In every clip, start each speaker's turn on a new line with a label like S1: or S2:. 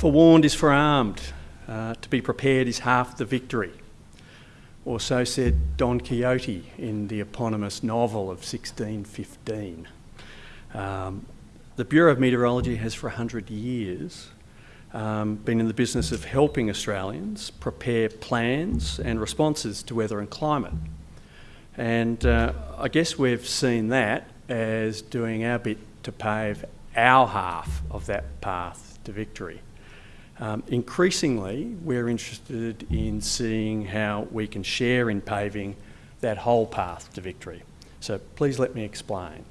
S1: Forewarned is forearmed. Uh, to be prepared is half the victory. Or so said Don Quixote in the eponymous novel of 1615. Um, the Bureau of Meteorology has for 100 years um, been in the business of helping Australians prepare plans and responses to weather and climate. And uh, I guess we've seen that as doing our bit to pave our half of that path to victory. Um, increasingly, we're interested in seeing how we can share in paving that whole path to victory. So please let me explain.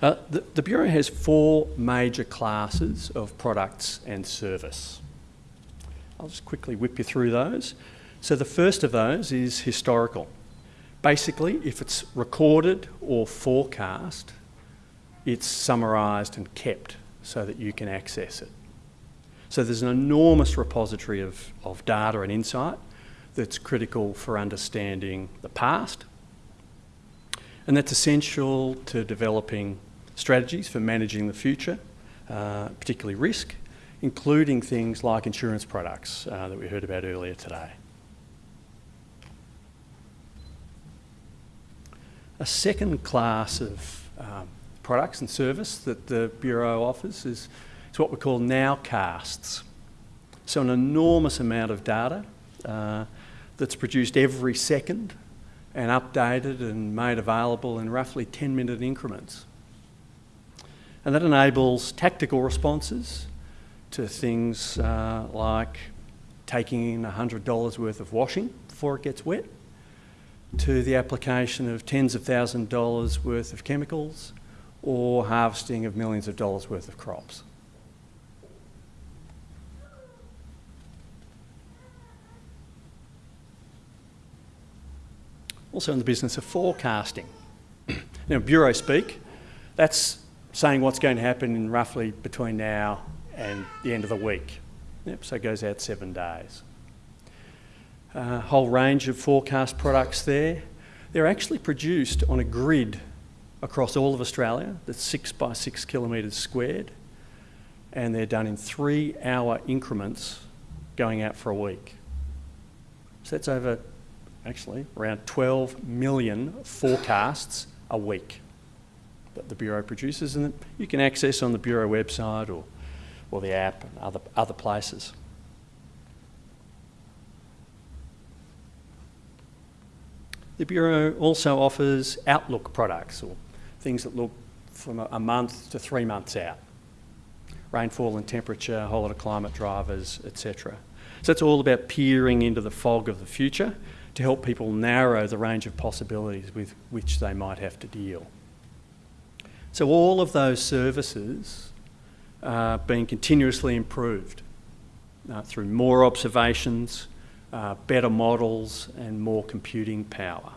S1: Uh, the, the, Bureau has four major classes of products and service. I'll just quickly whip you through those. So the first of those is historical. Basically, if it's recorded or forecast, it's summarised and kept so that you can access it. So there's an enormous repository of, of data and insight that's critical for understanding the past. And that's essential to developing strategies for managing the future, uh, particularly risk, including things like insurance products uh, that we heard about earlier today. A second class of um, products and service that the Bureau offers is it's what we call nowcasts. So an enormous amount of data uh, that's produced every second and updated and made available in roughly 10 minute increments. And that enables tactical responses to things uh, like taking in $100 worth of washing before it gets wet, to the application of tens of thousands of dollars worth of chemicals, or harvesting of millions of dollars worth of crops. Also in the business of forecasting. now, Bureau speak, that's saying what's going to happen in roughly between now and the end of the week. Yep, so it goes out seven days. A uh, whole range of forecast products there. They're actually produced on a grid across all of Australia that's six by six kilometres squared, and they're done in three hour increments going out for a week. So that's over actually, around 12 million forecasts a week that the Bureau produces and that you can access on the Bureau website or, or the app and other, other places. The Bureau also offers outlook products or things that look from a, month to three months out. Rainfall and temperature, whole lot of climate drivers, etc. So it's all about peering into the fog of the future to help people narrow the range of possibilities with which they might have to deal. So all of those services are being continuously improved uh, through more observations, uh, better models and more computing power.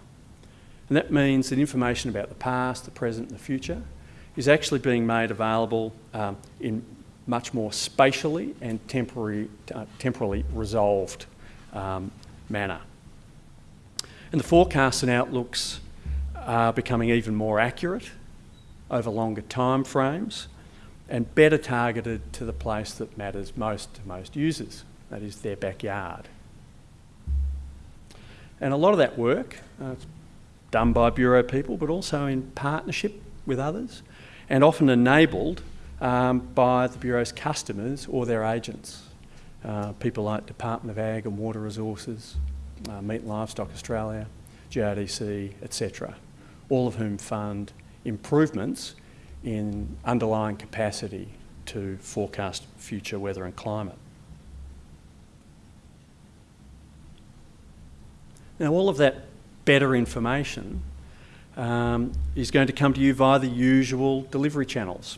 S1: And that means that information about the past, the present and the future is actually being made available um, in much more spatially and temporary, uh, temporally resolved um, manner. And the forecasts and outlooks are becoming even more accurate over longer time frames and better targeted to the place that matters most to most users, that is their backyard. And a lot of that work uh, done by Bureau people, but also in partnership with others, and often enabled um, by the Bureau's customers or their agents. Uh, people like Department of Ag and Water Resources, uh, Meat and Livestock Australia, GRDC, etc., all of whom fund improvements in underlying capacity to forecast future weather and climate. Now all of that better information um, is going to come to you via the usual delivery channels.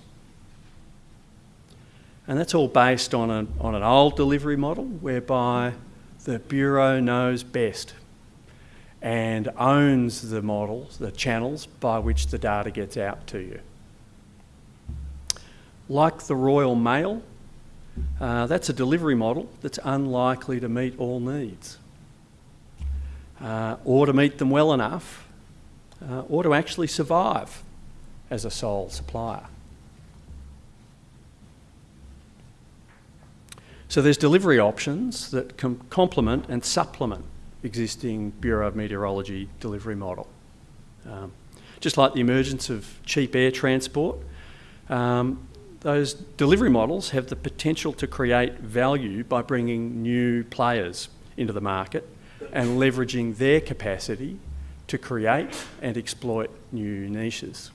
S1: And that's all based on, on an old delivery model whereby the Bureau knows best and owns the models, the channels by which the data gets out to you. Like the Royal Mail, uh, that's a delivery model that's unlikely to meet all needs. Uh, or to meet them well enough, uh, or to actually survive as a sole supplier. So there's delivery options that can complement and supplement existing Bureau of Meteorology delivery model. Um, just like the emergence of cheap air transport, um, those delivery models have the potential to create value by bringing new players into the market and leveraging their capacity to create and exploit new niches.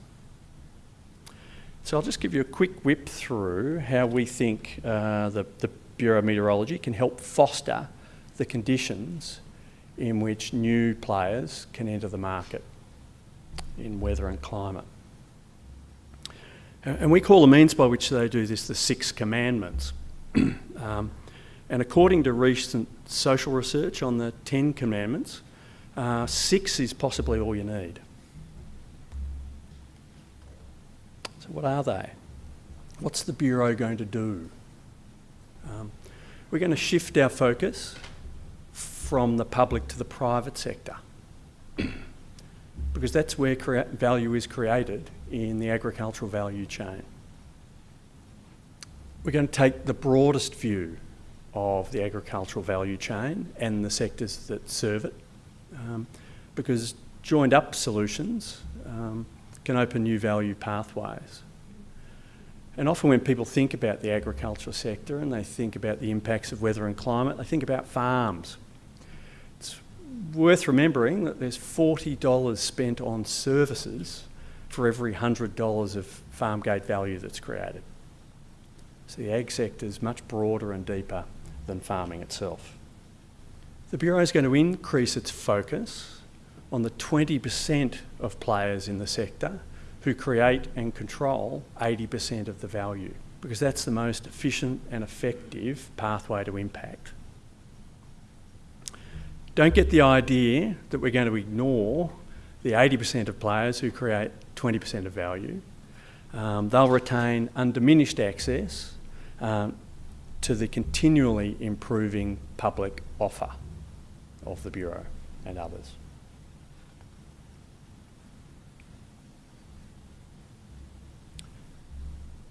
S1: So I'll just give you a quick whip through how we think uh, the, the Bureau of Meteorology can help foster the conditions in which new players can enter the market in weather and climate. And we call the means by which they do this the Six Commandments. um, and according to recent social research on the Ten Commandments, uh, six is possibly all you need. So, what are they? What's the Bureau going to do? Um, we're going to shift our focus from the public to the private sector because that's where value is created in the agricultural value chain. We're going to take the broadest view of the agricultural value chain and the sectors that serve it um, because joined up solutions um, can open new value pathways. And often when people think about the agricultural sector and they think about the impacts of weather and climate, they think about farms. It's worth remembering that there's $40 spent on services for every $100 of farm gate value that's created. So the ag sector is much broader and deeper than farming itself. The Bureau is going to increase its focus on the 20% of players in the sector who create and control 80% of the value because that's the most efficient and effective pathway to impact. Don't get the idea that we're going to ignore the 80% of players who create 20% of value. Um, they'll retain undiminished access um, to the continually improving public offer of the Bureau and others.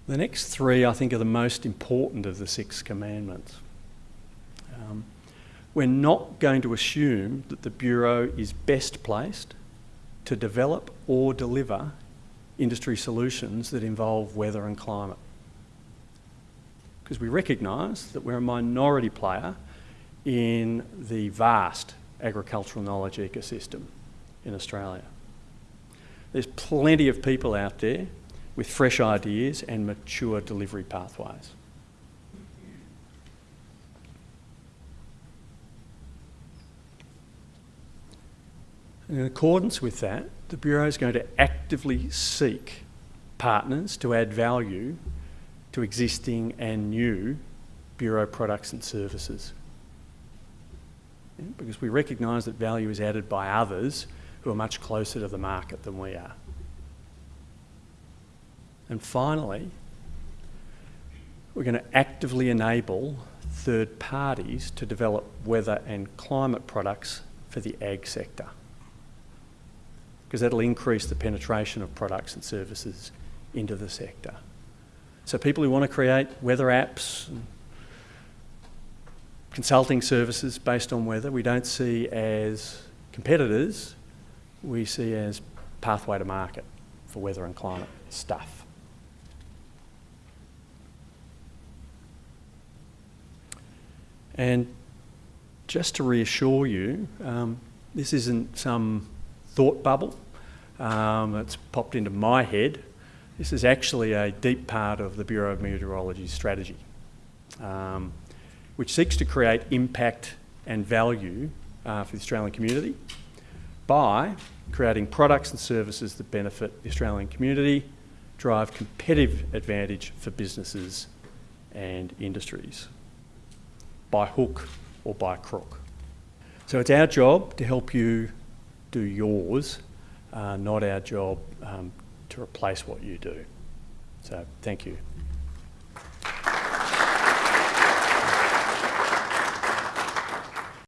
S1: The next three, I think, are the most important of the six commandments. Um, we're not going to assume that the Bureau is best placed to develop or deliver industry solutions that involve weather and climate because we recognise that we're a minority player in the vast agricultural knowledge ecosystem in Australia. There's plenty of people out there with fresh ideas and mature delivery pathways. in accordance with that, the Bureau is going to actively seek partners to add value to existing and new Bureau products and services. Because we recognise that value is added by others who are much closer to the market than we are. And finally, we're going to actively enable third parties to develop weather and climate products for the ag sector because that'll increase the penetration of products and services into the sector. So people who want to create weather apps, consulting services based on weather, we don't see as competitors, we see as pathway to market for weather and climate stuff. And just to reassure you, um, this isn't some thought bubble um, that's popped into my head. This is actually a deep part of the Bureau of Meteorology's strategy, um, which seeks to create impact and value uh, for the Australian community by creating products and services that benefit the Australian community, drive competitive advantage for businesses and industries, by hook or by crook. So it's our job to help you do yours, uh, not our job um, to replace what you do. So thank you.